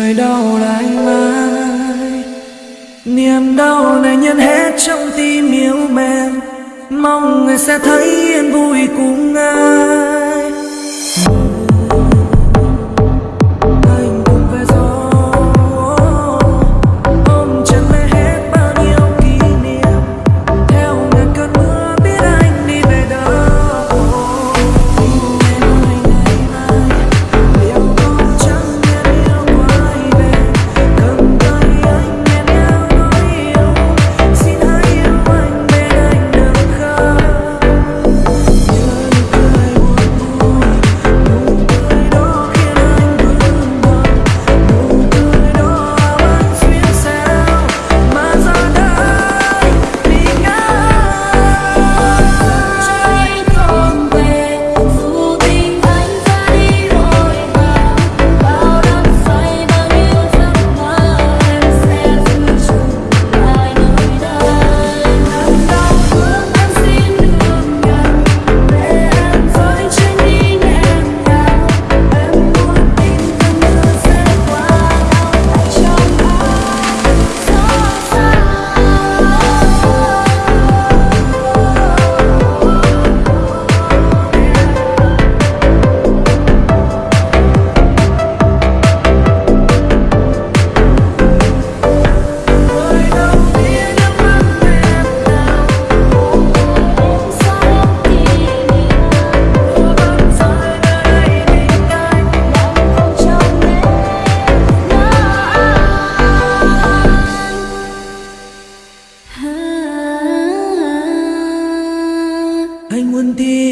trời đau là mãi, niềm đau này nhân hết trong tim yêu mềm mong người sẽ thấy yên vui cùng ai. anh muốn đi